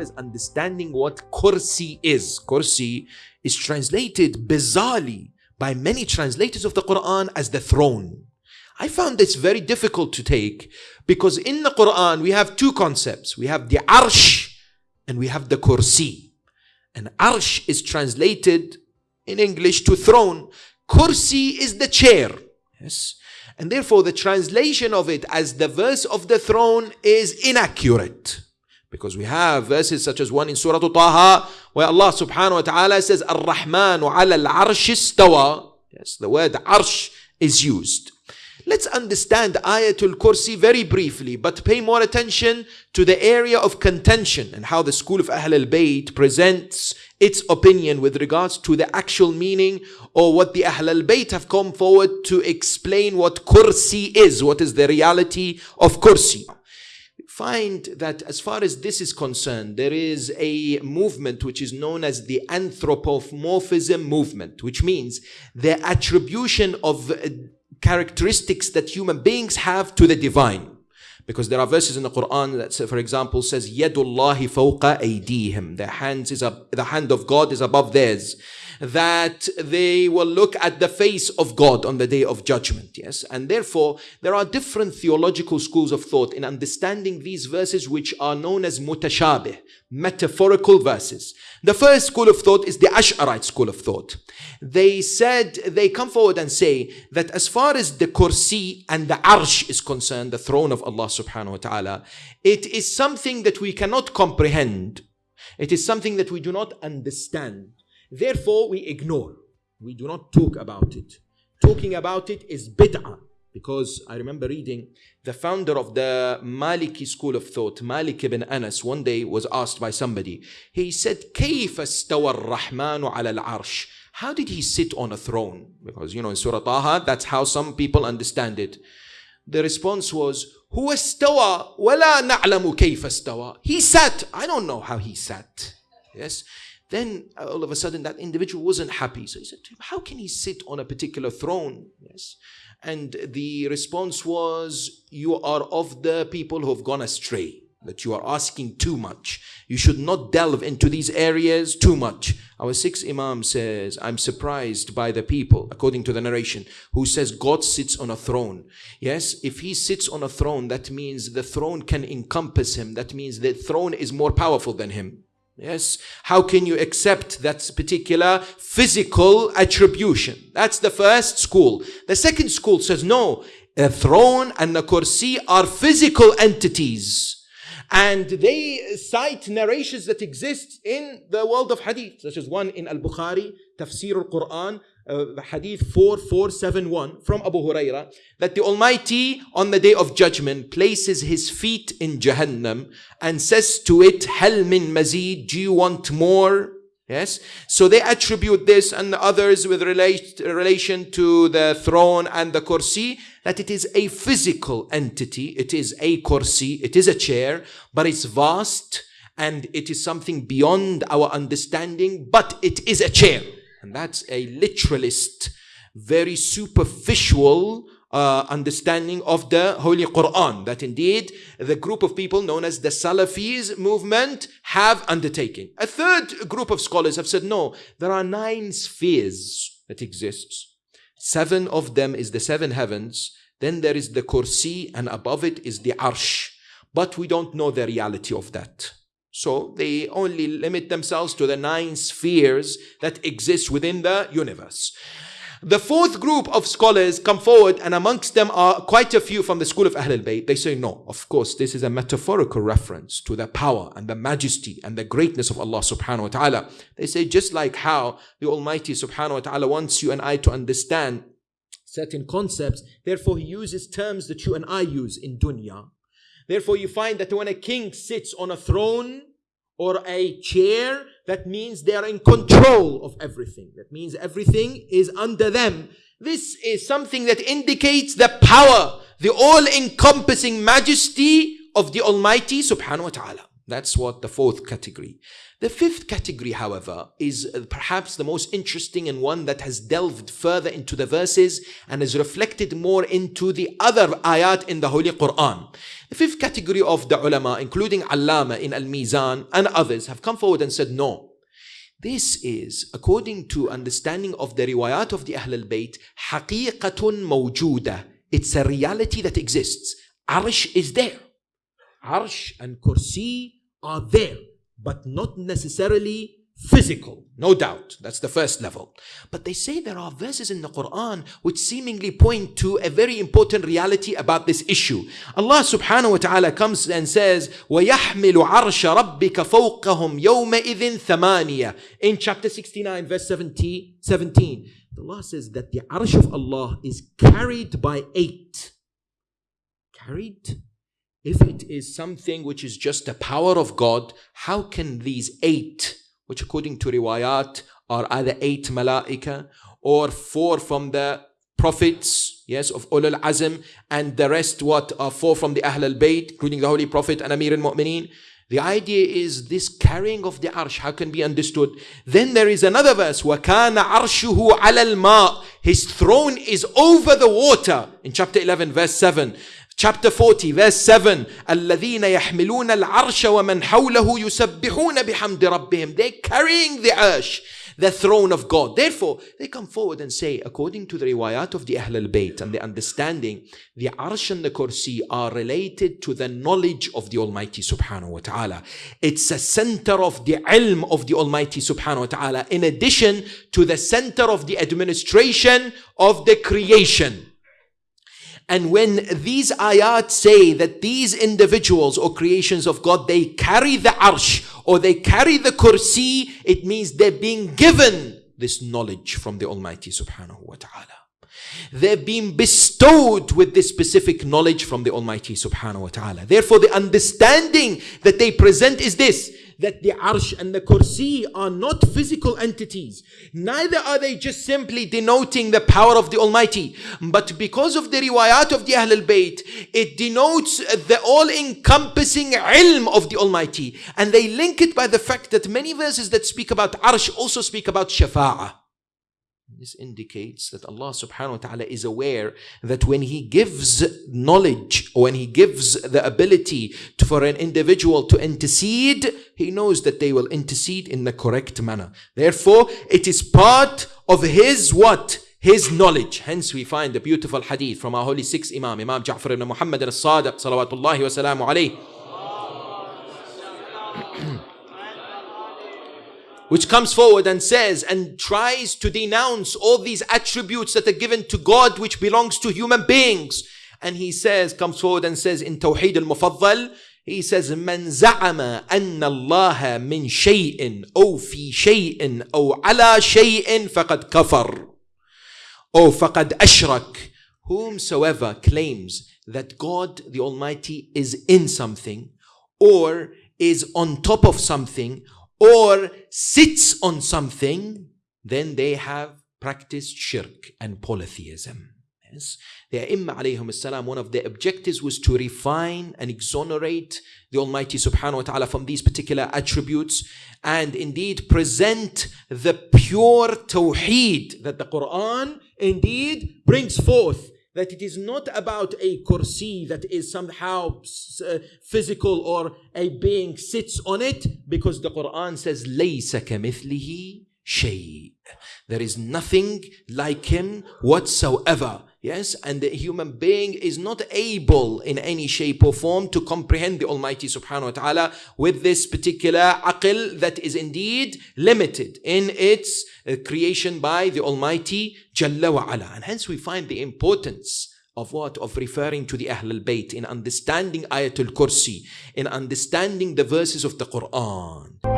as understanding what kursi is. Kursi is translated bizarrely by many translators of the Quran as the throne. I found this very difficult to take because in the Quran we have two concepts. We have the arsh and we have the kursi. And arsh is translated in English to throne. Kursi is the chair. Yes. And therefore the translation of it as the verse of the throne is inaccurate. Because we have verses such as one in Surah Taha where Allah subhanahu wa ta'ala says, Ar-Rahmanu ala al-arsh istawa. Yes, the word arsh is used. Let's understand Ayatul Kursi very briefly, but pay more attention to the area of contention and how the school of Ahl al-Bayt presents its opinion with regards to the actual meaning or what the Ahl al-Bayt have come forward to explain what Kursi is, what is the reality of Kursi find that as far as this is concerned, there is a movement which is known as the anthropomorphism movement, which means the attribution of uh, characteristics that human beings have to the divine. Because there are verses in the Quran that, say, for example, says, "Yadullahi fawqa aydihim." The hands is up, the hand of God is above theirs. That they will look at the face of God on the day of judgment. Yes, and therefore there are different theological schools of thought in understanding these verses, which are known as mutashabih, metaphorical verses. The first school of thought is the Ash'arite school of thought. They said, they come forward and say that as far as the kursi and the arsh is concerned, the throne of Allah subhanahu wa ta'ala, it is something that we cannot comprehend. It is something that we do not understand. Therefore, we ignore. We do not talk about it. Talking about it is bid'ah. Because I remember reading the founder of the Maliki school of thought, Malik ibn Anas, one day was asked by somebody. He said, كيف استوى الرحمن على العرش? How did he sit on a throne? Because, you know, in Surah Taha, that's how some people understand it. The response was, هو استوى ولا نعلم كيف استوى. He sat. I don't know how he sat. Yes. Then all of a sudden that individual wasn't happy. So he said to him, How can he sit on a particular throne? Yes. And the response was, You are of the people who have gone astray, that you are asking too much. You should not delve into these areas too much. Our sixth Imam says, I'm surprised by the people, according to the narration, who says God sits on a throne. Yes, if he sits on a throne, that means the throne can encompass him. That means the throne is more powerful than him. Yes. How can you accept that particular physical attribution? That's the first school. The second school says no, a throne and the kursi are physical entities. And they cite narrations that exist in the world of hadith, such as one in Al-Bukhari, Tafsir al-Quran, uh, hadith 4471 from Abu Huraira that the Almighty on the day of judgment places his feet in Jahannam and says to it, Hal min mazid, do you want more? Yes. So they attribute this and others with relate, relation to the throne and the kursi that it is a physical entity. It is a kursi. It is a chair, but it's vast and it is something beyond our understanding, but it is a chair. And that's a literalist, very superficial uh, understanding of the Holy Quran that indeed the group of people known as the Salafis movement have undertaken. A third group of scholars have said no, there are nine spheres that exist. Seven of them is the seven heavens. Then there is the kursi and above it is the arsh. But we don't know the reality of that. So they only limit themselves to the nine spheres that exist within the universe. The fourth group of scholars come forward, and amongst them are quite a few from the school of Ahl al-Bayt. They say, no, of course, this is a metaphorical reference to the power and the majesty and the greatness of Allah subhanahu wa ta'ala. They say, just like how the Almighty subhanahu wa ta'ala wants you and I to understand certain concepts, therefore He uses terms that you and I use in dunya Therefore, you find that when a king sits on a throne or a chair, that means they are in control of everything. That means everything is under them. This is something that indicates the power, the all encompassing majesty of the Almighty subhanahu wa ta'ala. That's what the fourth category. The fifth category, however, is uh, perhaps the most interesting and one that has delved further into the verses and is reflected more into the other ayat in the Holy Quran. The fifth category of the ulama, including Allama in Al-Mizan and others, have come forward and said, no, this is, according to understanding of the riwayat of the Ahl al-Bayt, حقيقة موجودة. It's a reality that exists. Arsh is there. Arsh and Kursi are there, but not necessarily physical, no doubt. That's the first level. But they say there are verses in the Quran which seemingly point to a very important reality about this issue. Allah subhanahu wa ta'ala comes and says, وَيَحْمِلُ عَرْشَ رَبِّكَ فَوْقَهُمْ يَوْمَئِذٍ ثَمَانِيَةٍ In chapter 69, verse 17, 17, Allah says that the arsh of Allah is carried by eight. Carried if it is something which is just the power of God, how can these eight, which according to riwayat are either eight malaika or four from the prophets, yes, of Ulul Azm, and the rest what are four from the Ahl al-Bayt, including the Holy Prophet and Amir al-Mu'mineen. The idea is this carrying of the arsh, how can be understood? Then there is another verse, وَكَانَ عَرْشُهُ عَلَى الْمَاءِ His throne is over the water, in chapter 11, verse 7. Chapter 40, verse 7. الذين يحملون العرش ومن حوله يسبحون بحمد ربهم. They're carrying the arsh, the throne of God. Therefore, they come forward and say, according to the riwayat of the Ahl al-Bayt and the understanding, the arsh and the kursi are related to the knowledge of the Almighty subhanahu wa ta'ala. It's a center of the ilm of the Almighty subhanahu wa ta'ala, in addition to the center of the administration of the creation. And when these ayat say that these individuals or creations of God, they carry the arsh or they carry the kursi, it means they're being given this knowledge from the Almighty subhanahu wa ta'ala. They've been bestowed with this specific knowledge from the Almighty subhanahu wa ta'ala. Therefore, the understanding that they present is this that the arsh and the kursi are not physical entities. Neither are they just simply denoting the power of the Almighty. But because of the riwayat of the Ahl al-Bayt, it denotes the all-encompassing ilm of the Almighty. And they link it by the fact that many verses that speak about arsh also speak about shafa'ah. This indicates that Allah subhanahu wa ta'ala is aware that when He gives knowledge or when He gives the ability to, for an individual to intercede, He knows that they will intercede in the correct manner. Therefore, it is part of His what? His knowledge. Hence we find the beautiful hadith from our holy sixth Imam, Imam Ja'far ibn Muhammad al-Sadiq, salawatullahi wa salamu alayhi. which comes forward and says and tries to denounce all these attributes that are given to God which belongs to human beings. And he says, comes forward and says in Tawheed al-Mufaddal, he says, من زعم أن الله من شيء أو في شيء أو على شيء فقد كفر أو فقد أشرك Whomsoever claims that God the Almighty is in something or is on top of something or sits on something, then they have practiced shirk and polytheism. Yes. The Imam alayhim salam, one of their objectives was to refine and exonerate the Almighty subhanahu wa ta'ala from these particular attributes and indeed present the pure tawheed that the Quran indeed brings forth that it is not about a kursi that is somehow uh, physical or a being sits on it because the Quran says لَيْسَ كَمِثْلِهِ there is nothing like him whatsoever. Yes, and the human being is not able in any shape or form to comprehend the Almighty subhanahu wa ta'ala with this particular aql that is indeed limited in its uh, creation by the Almighty Jalla wa ala. And hence we find the importance of what? Of referring to the Ahlul Bayt in understanding Ayatul Kursi, in understanding the verses of the Quran.